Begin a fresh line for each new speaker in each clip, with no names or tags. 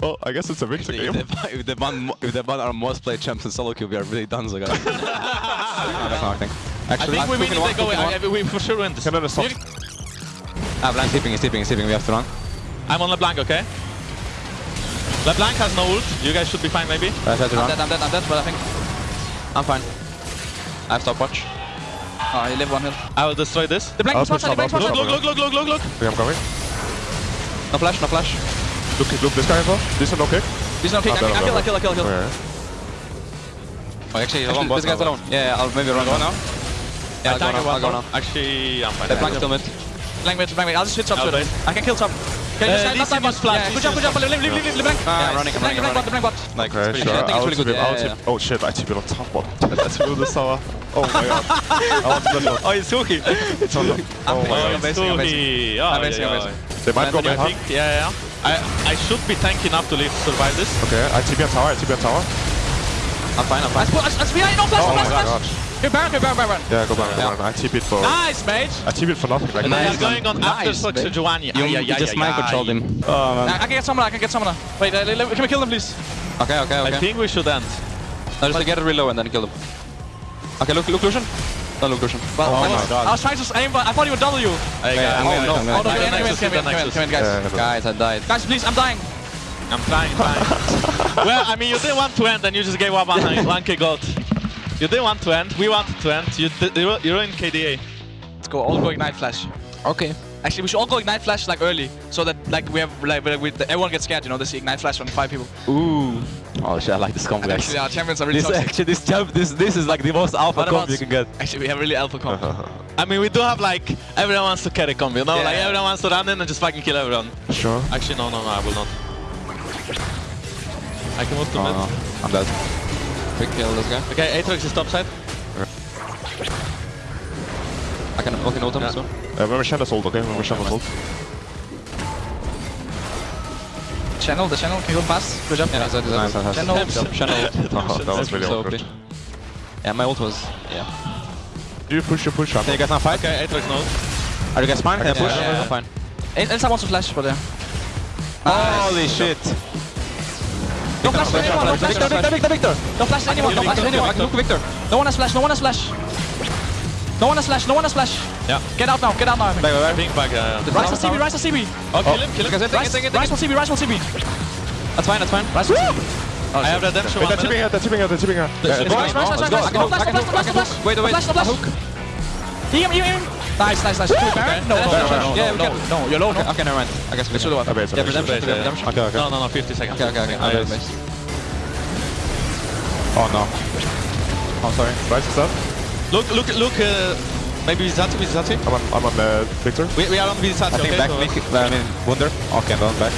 Well, I guess it's a victor
If
game.
they, if they ban if they ban our most played champs in solo queue, we are really done, so guys. no, that's not a thing.
I
Actually,
think we win if they go. I, I- we for sure win this.
Can I stop?
Ah, Blanc tipping, he's tipping, he's tipping. We have to run.
I'm on LeBlanc, okay? LeBlanc has no ult. You guys should be fine, maybe.
I try to
I'm
run.
dead, I'm dead, I'm dead, but I think...
I'm fine. I have stopwatch.
Oh, he live one hill.
I will destroy this.
The Blanc
I'll
is one
push
side, the
top,
Blanc is
I'll
one
push
Look,
side.
look, look, look, look, look, look.
Okay, I'm coming.
No flash, no flash.
Look, look this guy as well. This one, okay.
He's no kick,
Oh,
I kill, I kill, I kill, I kill.
Okay.
Oh, actually, alone, this guy's alone. Yeah, yeah, I'll maybe run. Go now? Yeah, I'll go now, I'll go now.
Actually, I'm fine.
The still mid.
I'll just hit top to it. I can kill top. Okay,
Uh,
just
use flash,
Yeah, good job, good job. Leave, leave, leave, leave, blank.
Yeah, I'm running, I'm running,
blank
I'm
bot, the blank bot.
Like,
Okay,
it's
sure.
I think it's really good. Yeah.
Oh shit, I it on top bot. That's really sour. Oh my god. I want to middle.
Oh, it's Suki.
It's on the... Oh my god.
amazing. Amazing,
yeah, yeah.
They might go
I think, yeah, yeah. I, I should be tanky enough to live, survive this.
Okay, I TP on tower, I TP on tower.
I'm fine, I'm fine.
Let's put, let's, let's behind, no flash,
Oh
no
my
flash,
god.
flash. Here, Baron, here, Baron, Baron.
Yeah, go back, go
Yeah.
back. I TP it for...
Nice, mate.
I TP it for nothing. Like,
And then
Nice,
he's going on after
Nice,
Sox
babe.
Giovanni.
You,
Ay, ay,
you
ay,
just
ay,
mind
ay.
controlled him. Oh, man.
I, I can get summoner, I can get summoner. Wait, uh, le- le- can we kill them, please?
Okay, okay,
I
okay.
think we should end.
No, just get it real low and then kill him. Okay, look, look, Lucian. No, look, Lucian.
Well,
Oh
I,
my
was,
God.
I was trying to aim, but I thought he would W.
Hey,
Yeah,
guys,
I'm
oh,
gonna-
no.
I'm gonna-
Oh, no, come in, come in, come in,
Nexus.
come in, guys.
Yeah,
Guys, I died.
Guys, please, I'm dying.
I'm trying, trying. well, I mean, you didn't want to end and you just gave up on one K gold. You didn't want to end, we wanted to end. You, did, you, you ruined KDA.
Let's go, all go Ignite Flash.
Okay.
Actually, we should all go Ignite Flash like early, so that like we have like we, we, everyone gets scared. You know, they see Ignite Flash from five people.
Ooh. Oh shit, I like this combo,
And
guys.
actually, our champions are really
This
toxic.
actually, this jump, this this is like the most alpha
What
combo you can get.
Actually, we have really alpha comp.
I mean, we do have like, everyone wants to carry combo, you know?
Yeah.
Like, everyone wants to run in and just fucking kill everyone.
Sure.
Actually, no, no, no, I will not. I can move to
Oh
mid.
no, I'm dead. Quick kill this guy.
Okay, Aatrox is top side.
I can fucking ult him
Yeah.
so.
Uh, remember Shanna's ult, okay? Remember Shanna's ult.
Channel, the channel can go fast. Good job.
Yeah, that's nice. nice.
Channel.
Channel.
Oh, that was really
So
awkward.
OP. Yeah, my ult was. Yeah.
Do you push, you push, up.
Can you guys not fight?
Okay, Aatrox no.
Are you guys fine? Can I
Yeah,
push?
yeah, yeah.
I'm fine.
Elsa wants to flash, but yeah.
Holy shit!
Don't flash anyone, don't flash
Viktor, Viktor, Viktor, Viktor!
Don't flash anyone, don't flash
Viktor,
anyone.
Look, Viktor!
No one has flash, no one has flash. No one has flash, no one has flash.
Yeah.
Get out now, get out now, I think.
Back, back, back.
Pink back, yeah, yeah.
Ryze on CB, rise on CB.
Oh, kill him, kill him.
Ryze it.
on CB, rise on CB.
That's fine, that's fine.
Ryze on CB.
I have redemption
Wait,
one
they're tipping
minute.
her, they're tipping her, they're tipping her. Yeah,
Let's
go.
Ryze, rise, rise,
Let's
rise,
go,
rise.
I can hook,
Flash,
I can
flash,
hook, I
flash,
can
flash,
hook.
flash.
Wait, wait,
Flash,
I
flash.
hook.
Him, him, him. Nice, nice, nice. Can we Baron? No, no,
Baron,
no,
Baron.
no,
Yeah, we
no,
can.
no, you're low, no.
Okay, never mind. I guess we
Let's do
can.
the one.
Okay, it's
Yeah,
okay.
redemption,
Base, yeah, yeah.
redemption.
Okay, okay.
No, no, no, 50 seconds.
Okay, okay, okay. I'll do it,
Nice.
base.
Oh no.
Oh, sorry.
Ryze is up.
Look, look, look, uh, maybe Vizati, Vizati?
I'm on, I'm on uh, Viktor.
We, we are on Vizati,
I think
okay?
back,
so-
Nick, I mean, Wunder. Okay, I'm going back.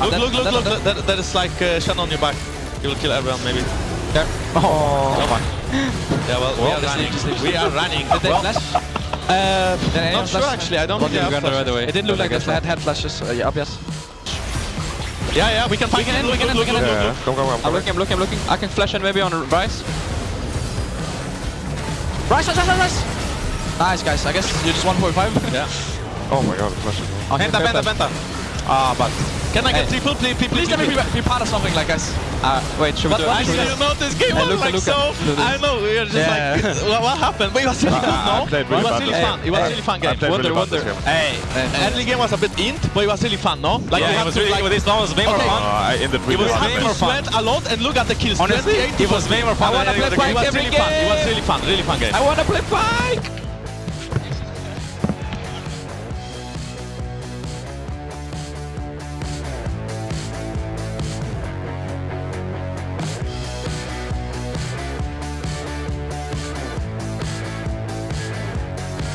Look,
dead,
look, look,
I'm
look,
dead,
there, there is like uh, Shen on your back. You will kill everyone, maybe.
There. Oh,
Come on. Yeah, well, we are running.
leave, just.
We are running.
Did they
Well,
flash?
Uh,
Did anyone
not sure
flash?
actually, I don't
Got
think they
the
have
gun right
flashes.
away.
It didn't look
But
like
guess
they had, had flashes. Uh, yeah, up, yes.
Yeah, yeah, we can fight
can end, we can
look,
end,
look,
we can
look,
Yeah, come, come, come.
I'm looking, I'm looking, I'm looking. I can flash and maybe on Ryze.
Ryze, rise, rise, rise. Nice, guys. I guess you're just 1.5.
Yeah.
Oh my god, flash.
Penta, penta, penta.
Ah, but.
Can I get
Hey.
triple? Please, please,
Please
please.
let me be, be part of something like guys.
Uh, wait, should we
But
do
what
it?
is
you know, this game
Hey,
was like
Luca.
so... I know, we are just
Yeah.
like... What, what happened? But it was really
I-
fun, no?
played
It was
bad
really
this
fun. It was
game.
really fun
I
game. Wonder,
really bad this
wonder.
Hey,
Early game was a bit int, but it was really fun, no? Like
yeah, it was really,
like...
this one was way more fun.
Uh, I ended
You
really
was
hard.
way more fun.
sweat a lot and look at the kills.
Honestly, it was way more fun
I
than
wanna
any
play
other game.
It was
every
really fun. It was really fun. Really fun game.
I wanna play bike.